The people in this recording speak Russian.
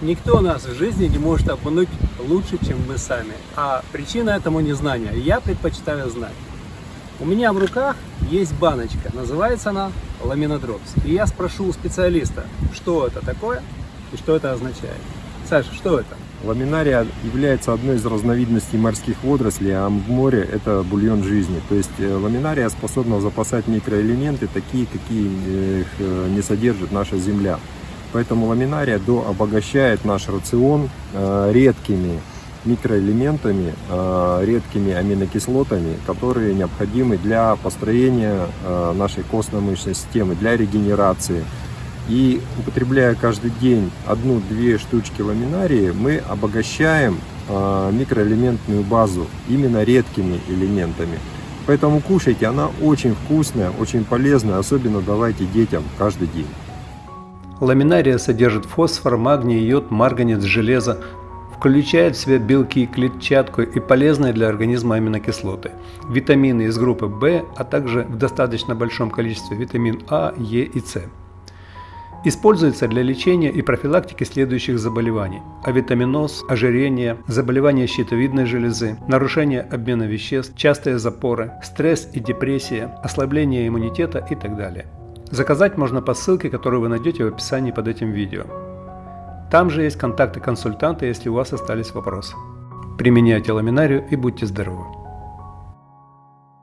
Никто нас в жизни не может обмануть лучше, чем мы сами. А причина этому незнания. Я предпочитаю знать. У меня в руках есть баночка, называется она ламинодропс. И я спрошу у специалиста, что это такое и что это означает. Саша, что это? Ламинария является одной из разновидностей морских водорослей, а в море это бульон жизни. То есть э, ламинария способна запасать микроэлементы, такие, какие э, их не содержит наша Земля. Поэтому ламинария до обогащает наш рацион э, редкими микроэлементами, редкими аминокислотами, которые необходимы для построения нашей костно-мышечной системы, для регенерации, и употребляя каждый день одну-две штучки ламинарии, мы обогащаем э, микроэлементную базу именно редкими элементами. Поэтому кушайте, она очень вкусная, очень полезная, особенно давайте детям каждый день. Ламинария содержит фосфор, магний, йод, марганец, железо, включает в себя белки, клетчатку и полезные для организма аминокислоты, витамины из группы В, а также в достаточно большом количестве витамин А, Е и С. Используется для лечения и профилактики следующих заболеваний – авитаминоз, ожирение, заболевания щитовидной железы, нарушение обмена веществ, частые запоры, стресс и депрессия, ослабление иммунитета и так далее. Заказать можно по ссылке, которую вы найдете в описании под этим видео. Там же есть контакты консультанта, если у вас остались вопросы. Применяйте ламинарию и будьте здоровы!